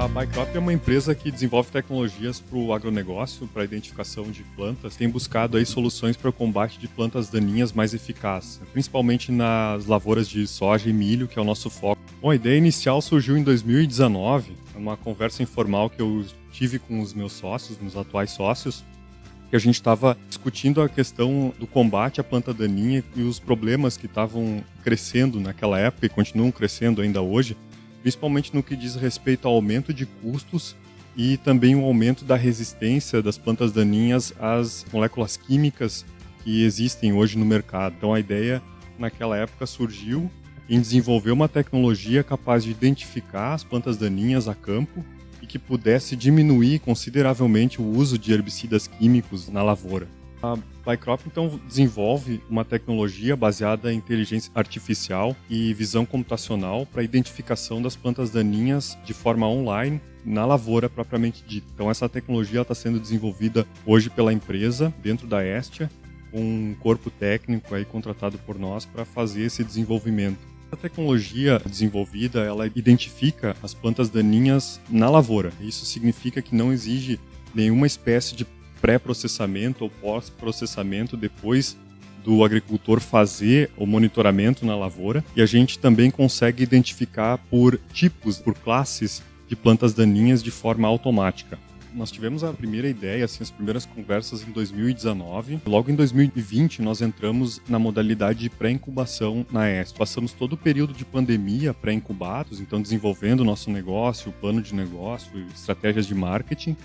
A Bycrop é uma empresa que desenvolve tecnologias para o agronegócio, para a identificação de plantas. Tem buscado aí soluções para o combate de plantas daninhas mais eficazes, principalmente nas lavouras de soja e milho, que é o nosso foco. Bom, a ideia inicial surgiu em 2019, uma conversa informal que eu tive com os meus sócios, meus atuais sócios, que a gente estava discutindo a questão do combate à planta daninha e os problemas que estavam crescendo naquela época e continuam crescendo ainda hoje, principalmente no que diz respeito ao aumento de custos e também o aumento da resistência das plantas daninhas às moléculas químicas que existem hoje no mercado. Então a ideia naquela época surgiu em desenvolver uma tecnologia capaz de identificar as plantas daninhas a campo e que pudesse diminuir consideravelmente o uso de herbicidas químicos na lavoura. A Bycrop então desenvolve uma tecnologia baseada em inteligência artificial e visão computacional para identificação das plantas daninhas de forma online na lavoura propriamente dita. Então essa tecnologia está sendo desenvolvida hoje pela empresa dentro da Estia, com um corpo técnico aí contratado por nós para fazer esse desenvolvimento. A tecnologia desenvolvida, ela identifica as plantas daninhas na lavoura. Isso significa que não exige nenhuma espécie de pré-processamento ou pós-processamento depois do agricultor fazer o monitoramento na lavoura e a gente também consegue identificar por tipos, por classes de plantas daninhas de forma automática. Nós tivemos a primeira ideia, assim, as primeiras conversas em 2019. Logo em 2020, nós entramos na modalidade de pré-incubação na EST. Passamos todo o período de pandemia pré-incubados, então desenvolvendo o nosso negócio, o plano de negócio, estratégias de marketing.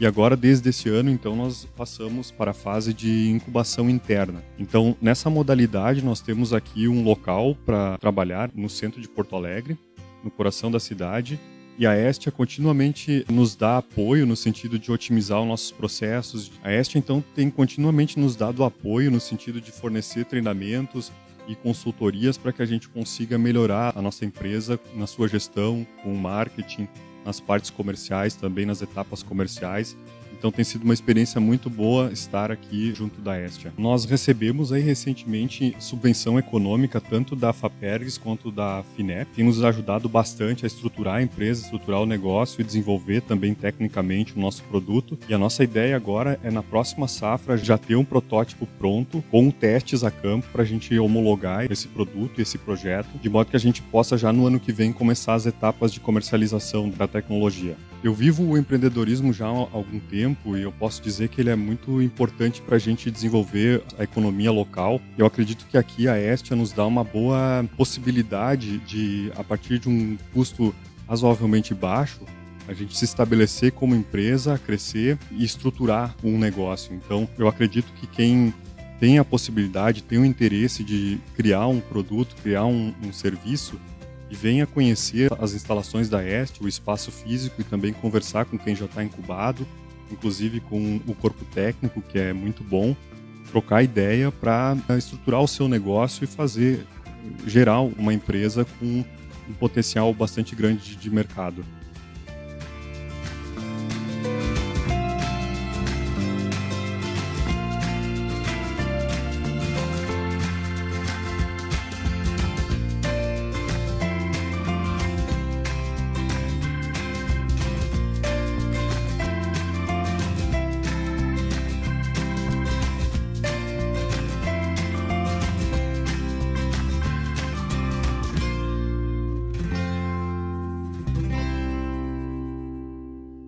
E agora, desde esse ano, então, nós passamos para a fase de incubação interna. Então, nessa modalidade, nós temos aqui um local para trabalhar no centro de Porto Alegre, no coração da cidade, e a Estia continuamente nos dá apoio no sentido de otimizar os nossos processos. A Estia, então, tem continuamente nos dado apoio no sentido de fornecer treinamentos e consultorias para que a gente consiga melhorar a nossa empresa na sua gestão, com marketing, nas partes comerciais, também nas etapas comerciais então tem sido uma experiência muito boa estar aqui junto da Estia. Nós recebemos aí recentemente subvenção econômica tanto da Fapergs quanto da Finep. Tem nos ajudado bastante a estruturar a empresa, estruturar o negócio e desenvolver também tecnicamente o nosso produto. E a nossa ideia agora é na próxima safra já ter um protótipo pronto com testes a campo para a gente homologar esse produto, esse projeto, de modo que a gente possa já no ano que vem começar as etapas de comercialização da tecnologia. Eu vivo o empreendedorismo já há algum tempo e eu posso dizer que ele é muito importante para a gente desenvolver a economia local. Eu acredito que aqui a Estia nos dá uma boa possibilidade de, a partir de um custo razoavelmente baixo, a gente se estabelecer como empresa, crescer e estruturar um negócio. Então, eu acredito que quem tem a possibilidade, tem o interesse de criar um produto, criar um, um serviço, e venha conhecer as instalações da EST, o espaço físico e também conversar com quem já está incubado, inclusive com o corpo técnico, que é muito bom, trocar ideia para estruturar o seu negócio e fazer, gerar uma empresa com um potencial bastante grande de mercado.